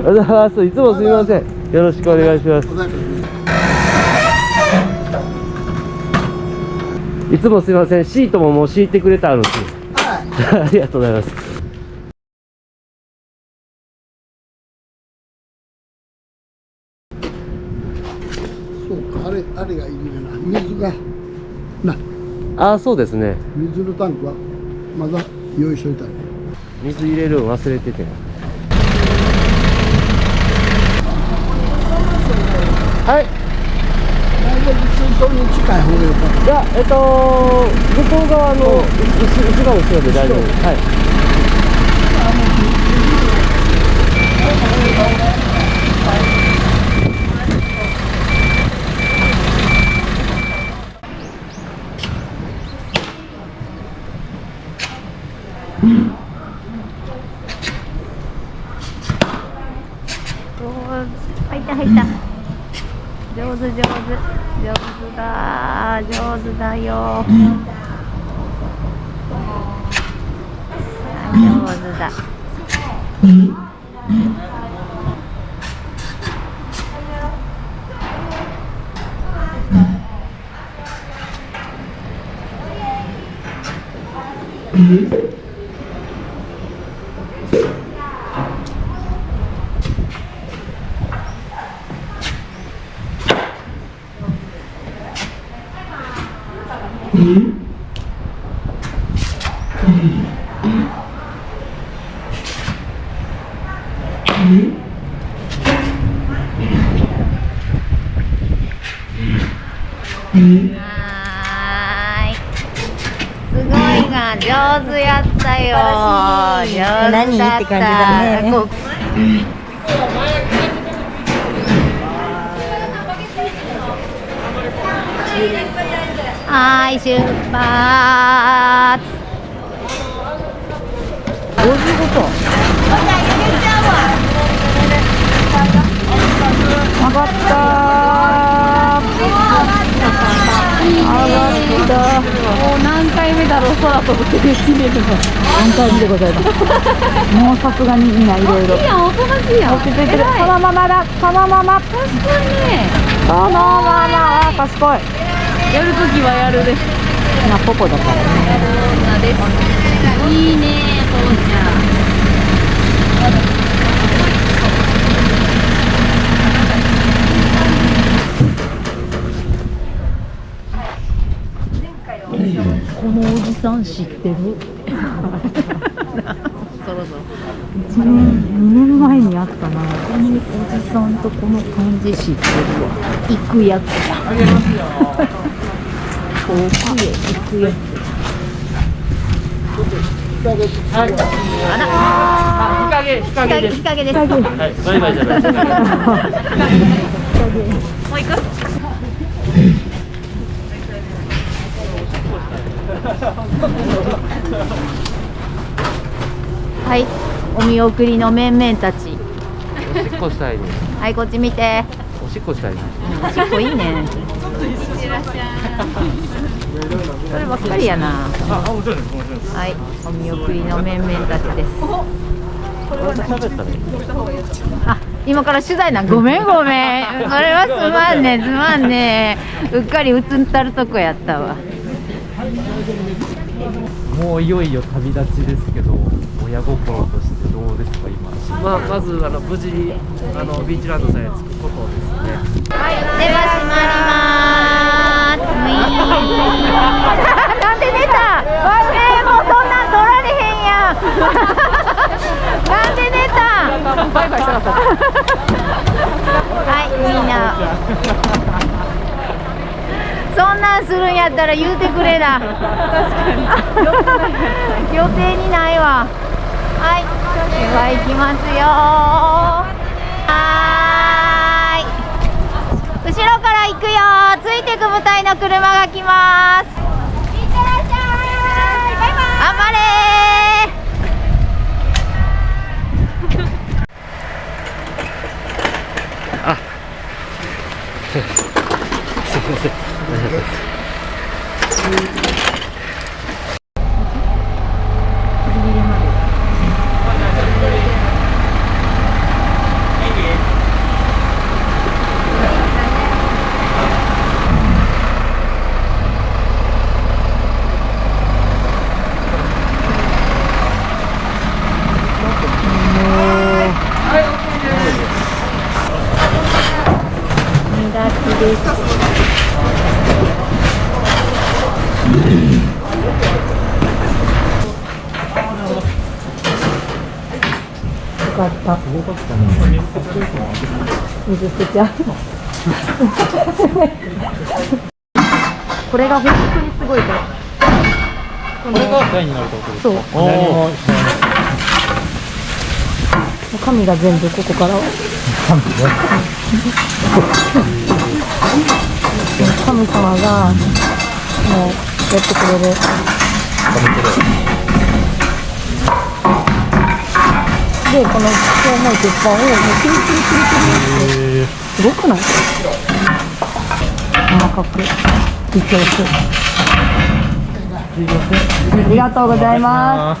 おはようございます。いつもす。みませんよろしくお願いします。いつもす。みませんシートももう敷いてくれてあるんです。ありがとうございます。そうかあれあれがいいねな水がなああそうです。ね水のタンクはまだ用意しといたね水入れるの忘れててはい。だいぶ水槽に近い方がよかったいやえっと向こう側の後後ろ後ろで大丈夫。ですはい入った入った上手上手上手だ上手だよあ上手だはーいすごいが上手やったよ何？って感じだね。こうはーい出発。どういうこと？上がった上がったもう何回目だろう空飛ぶって決めるの。何回目でございます？もうさすがにみんないろいろいいやんおとなしいやん。落ち着いてる。そのままだ。そのまま。確かに。ねそのまま。賢い。やるときはやるでまあポポだからね。いいね父ちゃんこのおじさん知ってる。そろそろ。1年2年前にあったな。このおじさんとこの感じ知ってるわ。行くやつ。だ遠くへ行くやつ。あ日陰日陰です。日陰です。はいバイバイじゃないです。もう行く？はい。お見送りの面々たち。おしっこしたいねはいこっち見て。おしっこしたいねおしっこいいね。そればっかりやな。はい。お見送りの面々たちです。あ今から取材なん？ごめんごめん。それはすまんねすまんね。うっかり映ったるとこやったわもういよいよ旅立ちですけど親心としてどうですか今。まあまずあの無事にあのビーチランドさんへ着くことですね。では閉まります。なんで出た？えー、もうそんなん取られへんやん。なんで出た？バイバイしたかった。はいみんなそんなんするんやったら言うてくれな。確かに。予定にないわ。はい。では行きますよ。はーい。後ろから行くよ。ついてく部隊の車が来ます。いってらっしゃい。バイバイ頑張れ。すいません。ありがとうございます。です。かった水捨てちゃうこれが本当にすごいから。これが台になるってことです。かそう何も知らない。神が全部ここから。は神様がもうやってくれる。でこのそう思い鉄板をもうキリキリキリキリってすごくない細か？く微調整ありがとうございます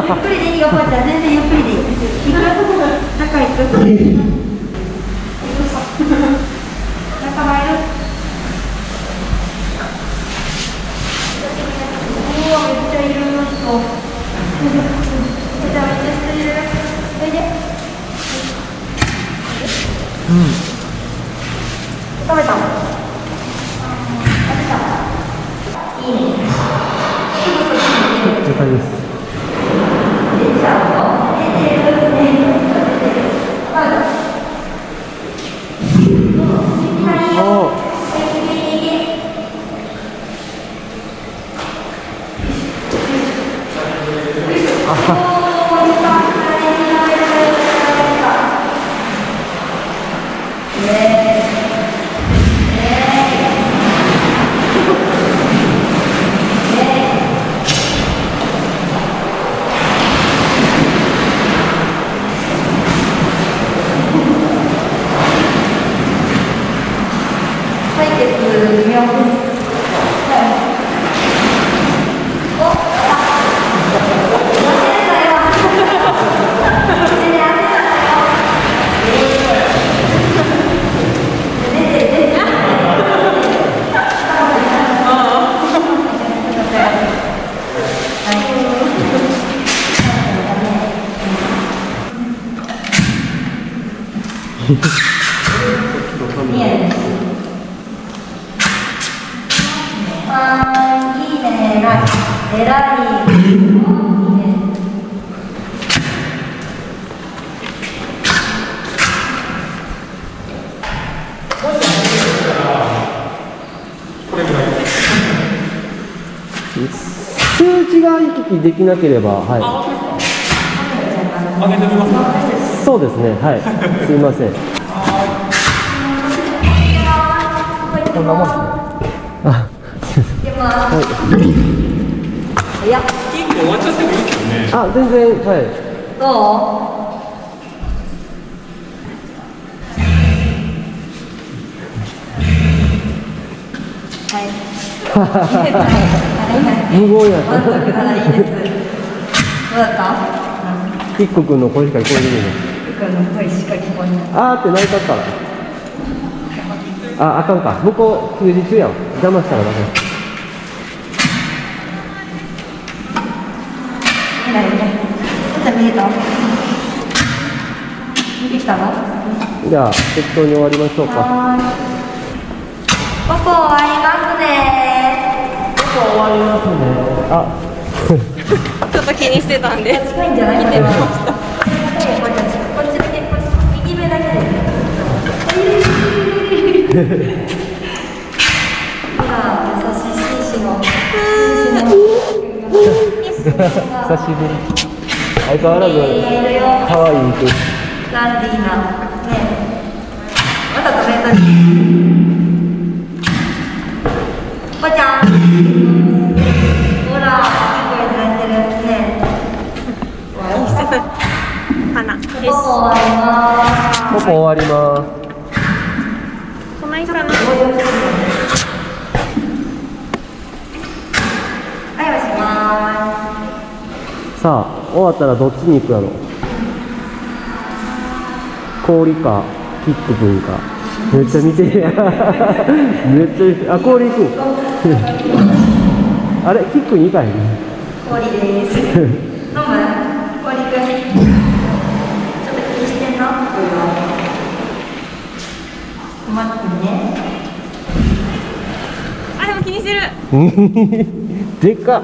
っくりでいいよこうちゃん。全然ゆっくりでいい行く中行く中入るうわめっちゃいる人めちゃめちゃ人いるおいで食べたいいね了解です採血見送るあーいいね偉い偉いいいね 数値が行き来できなければはい。そうですね。はい。すいません。こんなもんですね。あ早っあ全然はい。どう？はい。無言やった。満足ならいいです。どうだった？キッコ君の声しか聞こえてないあーって泣いたったら。ああかんか。向こう休日やん邪魔したらダメ。見ないねちょっと見えた？見てきたの？じゃあ適当に終わりましょうか。はーい。ここ終わりますね。あ。ちょっと気にしてたんで。近いんじゃない見てました久しぶり相変わらず可愛い服ランディーなねまた食べたいぽちゃん。ほらいい声になってるね花ここ終わります。ここ終わりまそないかなはいおしますさあ終わったらどっちに行くやろ？氷かキック君かめっちゃ見てる。や んめっちゃあ氷行くん あれキックに行かへん？氷です。飲む氷くん。ちょっと気にしてんの？困ってんね。あでも気にしてる。でか。っ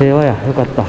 平和や。よかった。